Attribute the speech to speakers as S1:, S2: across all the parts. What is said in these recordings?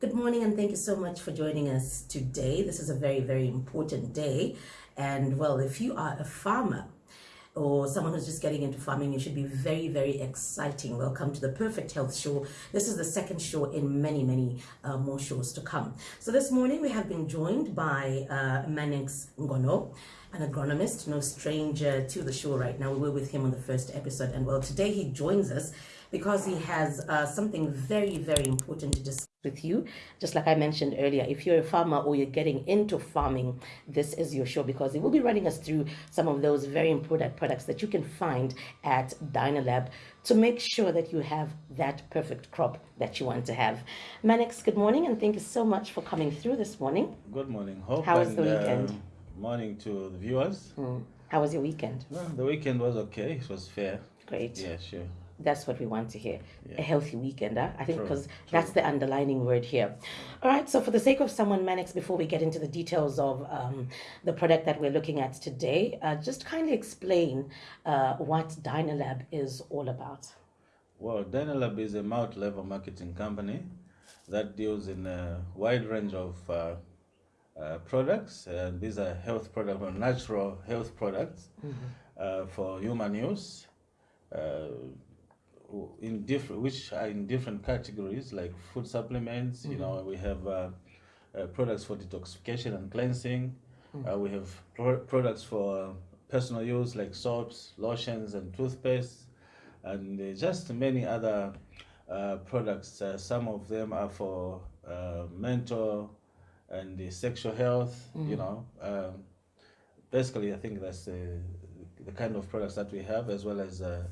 S1: Good morning, and thank you so much for joining us today. This is a very, very important day. And well, if you are a farmer, or someone who's just getting into farming, it should be very, very exciting. Welcome to the Perfect Health Show. This is the second show in many, many uh, more shows to come. So this morning we have been joined by uh, Manix Ngono, an agronomist, no stranger to the show right now. We were with him on the first episode, and well, today he joins us because he has uh, something very, very important to discuss with you. Just like I mentioned earlier, if you're a farmer or you're getting into farming, this is your show because it will be running us through some of those very important products that you can find at Dynalab to make sure that you have that perfect crop that you want to have. Manix, good morning and thank you so much for coming through this morning.
S2: Good morning. Hope
S1: How was the weekend?
S2: Uh, morning to the viewers.
S1: Mm. How was your weekend?
S2: Well, the weekend was okay. It was fair.
S1: Great.
S2: Yeah, sure.
S1: That's what we want to hear.
S2: Yeah.
S1: A healthy weekend? I think because that's the underlining word here. All right, so for the sake of someone, Manix, before we get into the details of um, the product that we're looking at today, uh, just kindly explain uh, what Dynalab is all about.
S2: Well, Dynalab is a multi-level marketing company that deals in a wide range of uh, uh, products. Uh, these are health products, or natural health products uh, for human use. Uh, in different, which are in different categories, like food supplements. You know, we have uh, uh, products for detoxification and cleansing. Uh, we have pro- products for personal use, like soaps, lotions, and toothpaste, and uh, just many other uh, products. Uh, some of them are for uh, mental and sexual health. You know, um, basically, I think that's the, the kind of products that we have, as well as uh,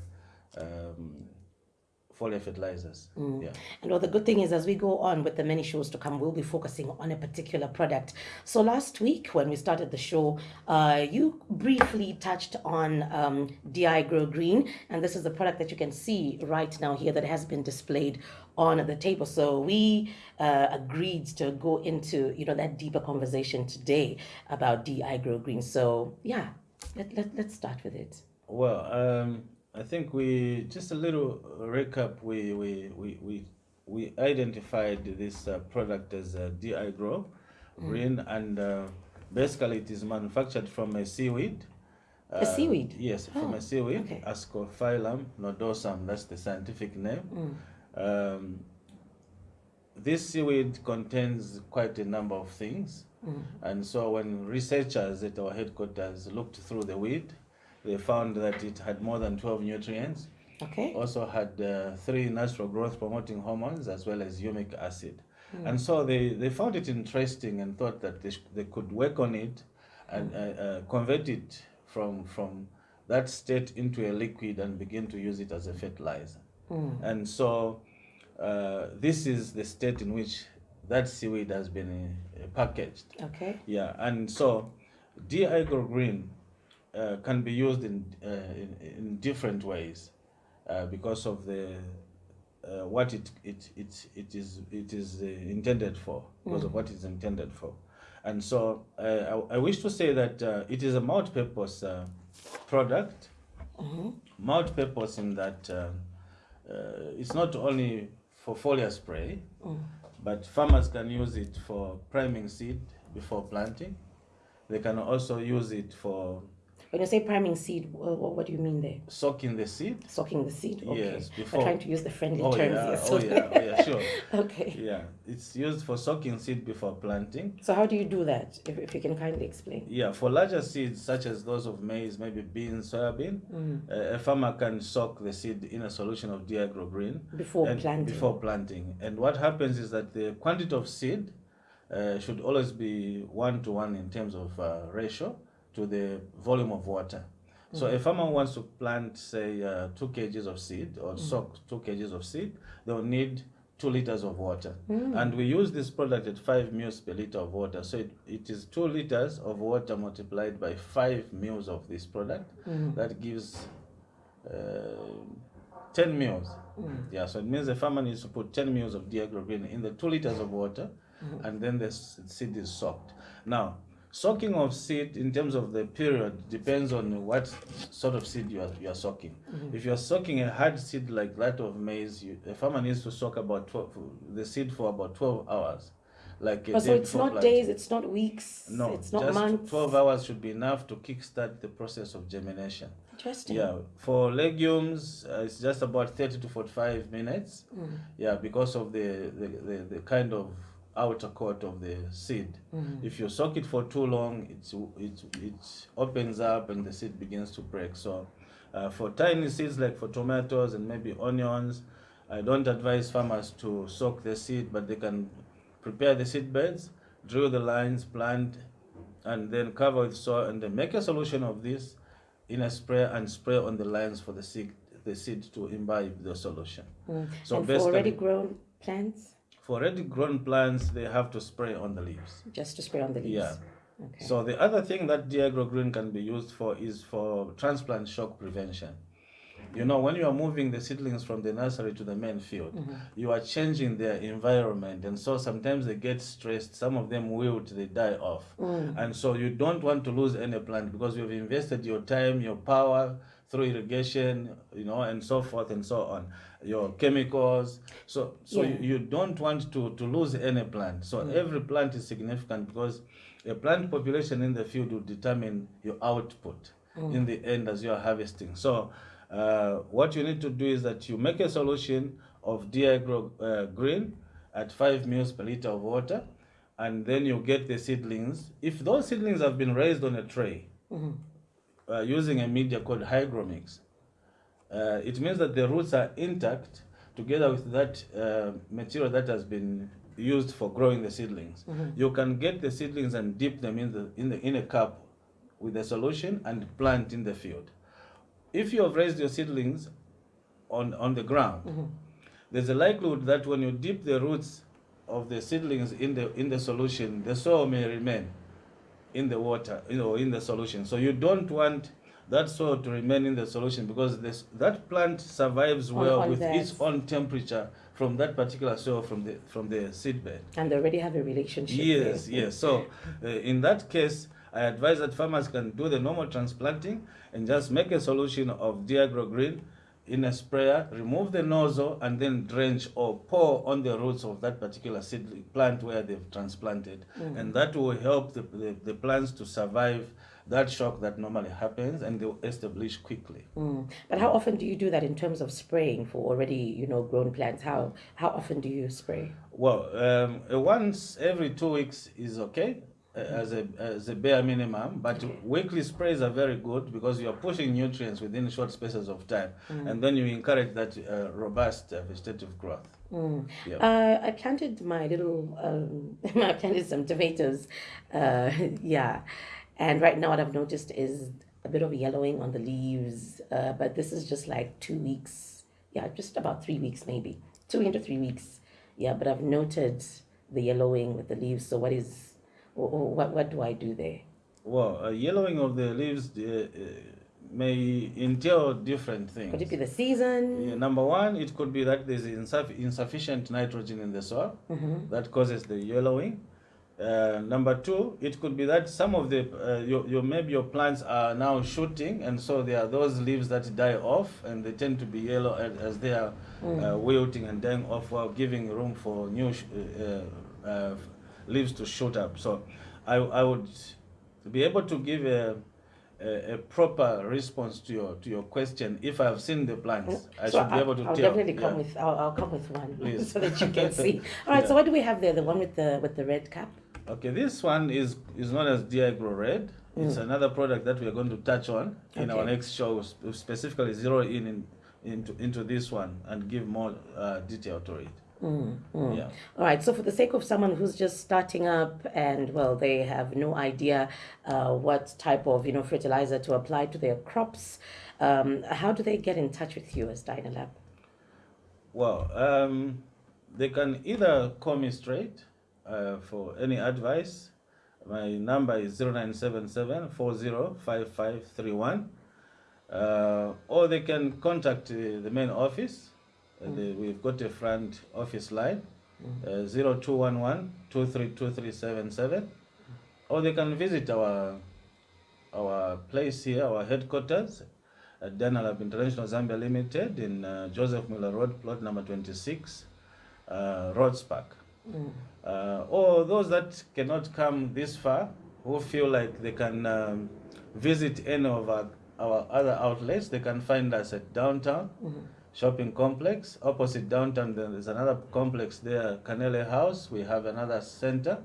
S2: um, foliar fertilizers. Yeah.
S1: And well, the good thing is, as we go on with the many shows to come, we'll be focusing on a particular product. So last week, when we started the show, uh, you briefly touched on um, DI Grow Green, and this is the product that you can see right now here that has been displayed on the table. So we uh, agreed to go into you know that deeper conversation today about DI Grow Green. So yeah, let, let, let's start with it.
S2: Well, um, I think we just a little recap. We we we we, we identified this uh, product as a DI Grow Green, and uh, basically it is manufactured from a seaweed.
S1: A seaweed?
S2: Yes, from
S1: Oh,
S2: a seaweed,
S1: okay.
S2: Ascophyllum nodosum. That's the scientific name. Um, this seaweed contains quite a number of things. And so when researchers at our headquarters looked through the weed, they found that it had more than 12 nutrients,
S1: Okay.
S2: also had uh, three natural growth promoting hormones as well as humic acid. And so they, they found it interesting and thought that they, they could work on it and uh, uh, convert it from, from that state into a liquid and begin to use it as a fertilizer. And so uh, this is the state in which that seaweed has been uh, packaged.
S1: Okay.
S2: Yeah, and so DI Green uh, can be used in, uh, in in different ways uh, because of the uh, what it it it it is it is uh, intended for because of what it's intended for, and so uh, I, I wish to say that uh, it is a multi-purpose uh, product, multi-purpose in that uh, uh, it's not only for foliar spray, but farmers can use it for priming seed before planting. They can also use it for
S1: When you say priming seed, wha- what do you mean there?
S2: soaking the seed.
S1: Soaking the seed? Okay.
S2: Yes, before-
S1: trying to use the friendly
S2: Oh
S1: terms
S2: yeah,
S1: here.
S2: oh yeah, oh, yeah, sure.
S1: okay.
S2: Yeah, it's used for soaking seed before planting.
S1: So how do you do that? If, if you can kindly explain.
S2: Yeah, for larger seeds such as those of maize, maybe beans, soybean, uh, a farmer can soak the seed in a solution of Diagro Green
S1: Before planting.
S2: Before planting, and what happens is that the quantity of seed uh, should always be one to one in terms of uh, ratio to the volume of water. So mm. a farmer wants to plant, say, uh, two kgs of seed or mm. soak two kgs of seed, they'll need two liters of water. Mm. And we use this product at five mils per liter of water. So it, it is two liters of water multiplied by five mils of this product. That gives uh, 10 mils. Yeah, so it means the farmer needs to put 10 mils of diagrogreen in the two liters of water, and then the seed is soaked. Now, soaking of seed in terms of the period depends on what sort of seed you are, you are soaking.
S1: Mm-hmm.
S2: If you are soaking a hard seed like that of maize, you, a farmer needs to soak about 12, the seed for about 12 hours. Like
S1: so it's not
S2: planting.
S1: days, it's not weeks,
S2: No,
S1: it's not
S2: just
S1: months.
S2: 12 hours should be enough to kickstart the process of germination.
S1: Interesting.
S2: Yeah, for legumes, uh, it's just about 30 to 45 minutes.
S1: Mm.
S2: Yeah, because of the, the, the, the kind of outer coat of the seed.
S1: Mm.
S2: If you soak it for too long, it's, it, it opens up and the seed begins to break. So, uh, for tiny seeds like for tomatoes and maybe onions, I don't advise farmers to soak the seed, but they can prepare the seed beds, drill the lines, plant, and then cover with soil, and then make a solution of this in a sprayer and spray on the lines for the seed, the seed to imbibe the solution.
S1: Mm.
S2: So
S1: and for already grown plants,
S2: For already grown plants, they have to spray on the leaves.
S1: just to spray on the leaves.
S2: Yeah.
S1: Okay.
S2: So the other thing that Diagro Green can be used for is for transplant shock prevention. You know, when you are moving the seedlings from the nursery to the main field,
S1: Mm-hmm.
S2: you are changing their environment, and so sometimes they get stressed. Some of them wilt, they die off,
S1: Mm.
S2: and so you don't want to lose any plant because you've invested your time, your power through irrigation, you know, and so forth and so on. Your chemicals, so so
S1: Yeah.
S2: you, you don't want to to lose any plant. So every plant is significant because a plant population in the field will determine your output in the end as you are harvesting. So, uh, what you need to do is that you make a solution of Diagro uh, Green at 5 mils per liter of water, and then you get the seedlings. If those seedlings have been raised on a tray uh, using a media called hygromix, uh, it means that the roots are intact together with that uh, material that has been used for growing the seedlings. You can get the seedlings and dip them in the in the in a cup with the solution and plant in the field. If you have raised your seedlings on on the ground, there's a likelihood that when you dip the roots of the seedlings in the in the solution, the soil may remain in the water, you know, in the solution. So you don't want that soil to remain in the solution because this that plant survives well
S1: on
S2: with
S1: that.
S2: its own temperature from that particular soil from the from the seed bed.
S1: and they already have a relationship.
S2: Yes,
S1: there.
S2: yes. So uh, in that case, I advise that farmers can do the normal transplanting and just make a solution of Diagro Green in a sprayer, remove the nozzle, and then drench or pour on the roots of that particular seed plant where they've transplanted. And that will help the, the, the plants to survive that shock that normally happens and they'll establish quickly.
S1: Mm. But how often do you do that in terms of spraying for already, you know, grown plants? How how often do you spray?
S2: Well, um, once every two weeks is okay as a as a bare minimum, but weekly sprays are very good because you are pushing nutrients within short spaces of time, and then you encourage that uh, robust uh, vegetative growth.
S1: Mm.
S2: Yeah.
S1: Uh, I planted my little, um, I planted some tomatoes, uh, yeah. And right now, what I've noticed is a bit of yellowing on the leaves, uh, but this is just like two weeks, yeah, just about three weeks maybe, two into three weeks, yeah. But I've noted the yellowing with the leaves. So what is, what what do I do there?
S2: Well, uh, yellowing of the leaves uh, uh, may entail different things.
S1: Could it be the season?
S2: Yeah, number one, it could be that there's insuff- insufficient nitrogen in the soil
S1: Mm-hmm.
S2: that causes the yellowing. Uh, number two, it could be that some of the uh, your, your maybe your plants are now shooting, and so there are those leaves that die off, and they tend to be yellow as, as they are uh, wilting and dying off, while giving room for new sh- uh, uh, leaves to shoot up. So, I I would be able to give a a, a proper response to your to your question if I've seen the plants. I
S1: So
S2: should be able to
S1: I'll
S2: tell.
S1: definitely come
S2: yeah.
S1: with. I'll, I'll come with one
S2: Please.
S1: so that you can see. All right. So what do we have there? The one with the with the red cap.
S2: Okay, this one is is known as Diagro Red. It's another product that we are going to touch on in our next show, specifically zero in, in into into this one and give more uh, detail to it.
S1: Mm, mm.
S2: Yeah.
S1: All right. So for the sake of someone who's just starting up and well, they have no idea uh, what type of you know fertilizer to apply to their crops, um, how do they get in touch with you as Dynalab?
S2: Well, um, they can either call me straight uh, for any advice. My number is 0977 405531. Uh, or they can contact uh, the main office. Uh, the, we've got a front office line uh, 0211 232377. or they can visit our our place here, our headquarters at Dynalab International Zambia Limited in uh, Joseph Mwilwa Road, plot number 26, uh, Rhodes Park.
S1: Mm.
S2: Uh, or those that cannot come this far, who feel like they can um, visit any of our, our other outlets, they can find us at downtown
S1: Mm-hmm.
S2: Shopping complex. Opposite downtown, there's another complex there, Canele House. We have another center.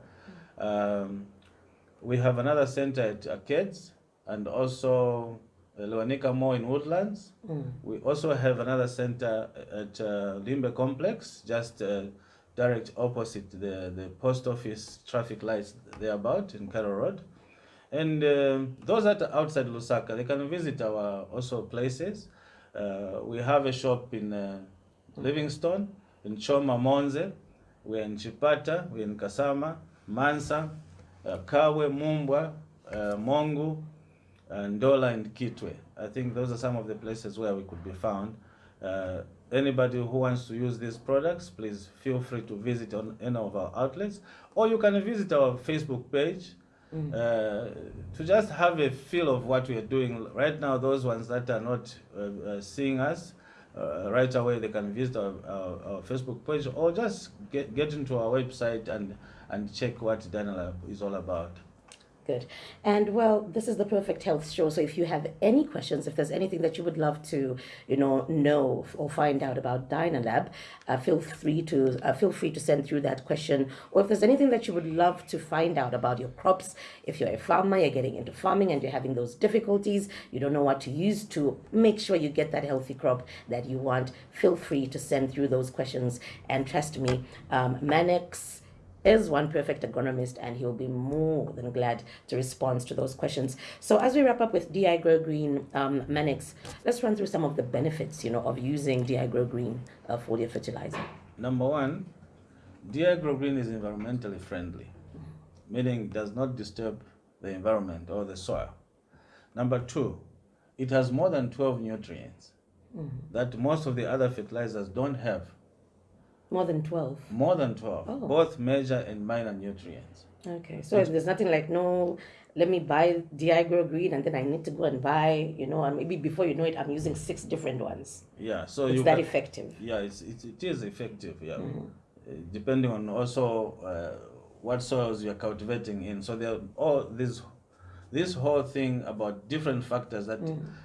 S2: Um, we have another center at Arcades and also uh, Lewanika Mall in Woodlands.
S1: Mm.
S2: We also have another center at uh, Limbe Complex, just uh, direct opposite the, the post office traffic lights thereabout in Cairo Road. And um, those that are outside Lusaka, they can visit our also places. Uh, we have a shop in uh, Livingstone, in Choma Monze, we're in Chipata, we're in Kasama, Mansa, uh, Kabwe, Mumbwa, uh, Mongu, and Ndola and Kitwe. I think those are some of the places where we could be found. Uh, anybody who wants to use these products, please feel free to visit on any of our outlets, or you can visit our Facebook page uh, to just have a feel of what we are doing. Right now, those ones that are not uh, uh, seeing us, uh, right away they can visit our, our, our Facebook page or just get, get into our website and, and check what Dynalab is all about.
S1: Good. And well, this is the Perfect Health Show. So if you have any questions, if there's anything that you would love to, you know, know or find out about Dynalab, uh, feel free to uh, feel free to send through that question. Or if there's anything that you would love to find out about your crops, if you're a farmer, you're getting into farming and you're having those difficulties, you don't know what to use to make sure you get that healthy crop that you want, feel free to send through those questions. And trust me, um, Manex is one perfect agronomist and he'll be more than glad to respond to those questions. So as we wrap up with DI Grow Green um, Manix, let's run through some of the benefits, you know, of using DI Grow Green uh, foliar fertilizer.
S2: Number one, Diagro Green is environmentally friendly, meaning it does not disturb the environment or the soil. Number two, it has more than 12 nutrients that most of the other fertilizers don't have.
S1: More than 12.
S2: More than 12,
S1: Oh.
S2: both major and minor nutrients.
S1: Okay, so there's nothing like, no, let me buy DI Grow Green and then I need to go and buy, you know, and maybe before you know it, I'm using six different ones.
S2: Yeah, so
S1: It's
S2: you
S1: that
S2: can-
S1: effective.
S2: Yeah, it's, it, it is effective. Yeah, Uh, depending on also uh, what soils you're cultivating in. So there are all this this whole thing about different factors that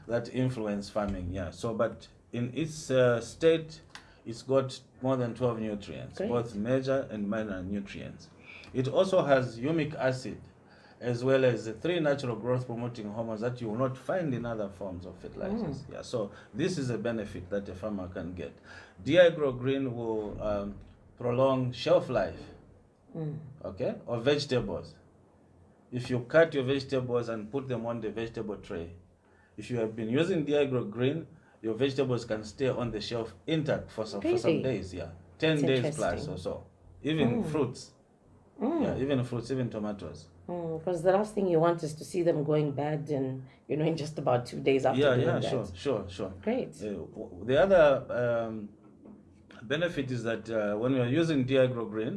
S2: that influence farming. Yeah. So, but in its uh, state, it's got more than twelve nutrients,
S1: Great.
S2: both major and minor nutrients. It also has humic acid. As well as the three natural growth promoting hormones that you will not find in other forms of fertilizers. Yeah, so this is a benefit that a farmer can get. Diagro Green will um, prolong shelf life, okay, of vegetables. If you cut your vegetables and put them on the vegetable tray, if you have been using Diagro Green, your vegetables can stay on the shelf intact for some, for some
S1: Really?
S2: days, yeah. 10
S1: That's
S2: days plus
S1: interesting.
S2: or so. Even fruits, yeah, even fruits, even tomatoes.
S1: Because the last thing you want is to see them going bad and, you know, in just about two days after
S2: Yeah,
S1: doing
S2: yeah,
S1: that.
S2: sure, sure, sure.
S1: Great.
S2: Uh, w- the other um, benefit is that uh, when we are using Diagro Green,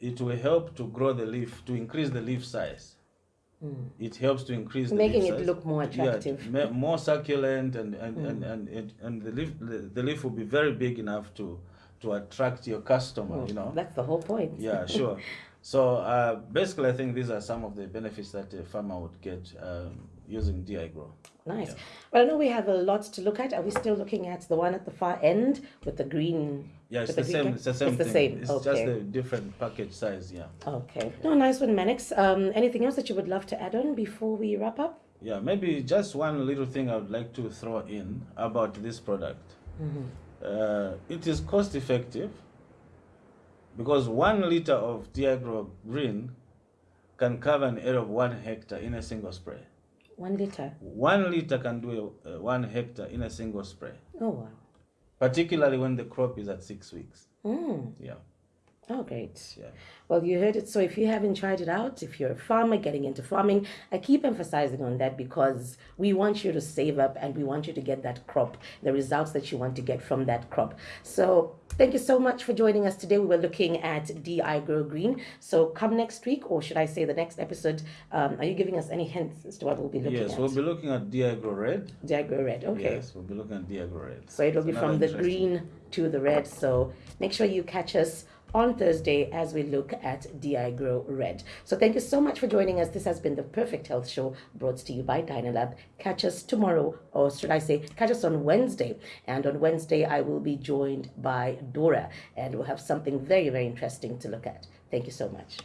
S2: it will help to grow the leaf, to increase the leaf size. It helps to increase the
S1: Making it
S2: size.
S1: look more attractive.
S2: ma- more succulent, and and, and, and, it, and the leaf the, the leaf will be very big enough to to attract your customer. You know.
S1: That's the whole point.
S2: Yeah, sure. So uh, basically, I think these are some of the benefits that a farmer would get um, using Diagro.
S1: Nice. Well, I know we have a lot to look at. Are we still looking at the one at the far end with the green?
S2: Yeah, it's
S1: with
S2: the same. It's the same
S1: It's the
S2: thing.
S1: same.
S2: It's
S1: okay.
S2: just a different package size. Yeah.
S1: Okay. No, nice one, Manix. Um, anything else that you would love to add on before we wrap up?
S2: Yeah, maybe just one little thing I would like to throw in about this product. Mm -hmm. Uh, it is cost effective because one liter of Diagro Green can cover an area of one hectare in a single spray.
S1: One liter.
S2: One liter can do a, uh, one hectare in a single spray,
S1: Oh, wow.
S2: particularly when the crop is at six weeks.
S1: Mm.
S2: Yeah,
S1: Oh, great.
S2: yeah.
S1: Well, you heard it. So if you haven't tried it out, if you're a farmer getting into farming, I keep emphasizing on that because we want you to save up and we want you to get that crop, the results that you want to get from that crop. So Thank you so much for joining us today. We were looking at DI Grow Green. So come next week, or should I say the next episode, um, are you giving us any hints as to what we'll be looking
S2: Yes,
S1: at?
S2: Yes, we'll be looking at DI Grow Red.
S1: DI Grow Red, okay.
S2: Yes, we'll be looking at DI Grow Red.
S1: So it'll be from the green to the red. So make sure you catch us on Thursday as we look at DI Grow Red. So thank you so much for joining us. This has been the Perfect Health Show brought to you by Dynalab. Catch us tomorrow, or should I say, catch us on Wednesday. And on Wednesday, I will be joined by Dora, and we'll have something very, very interesting to look at. Thank you so much.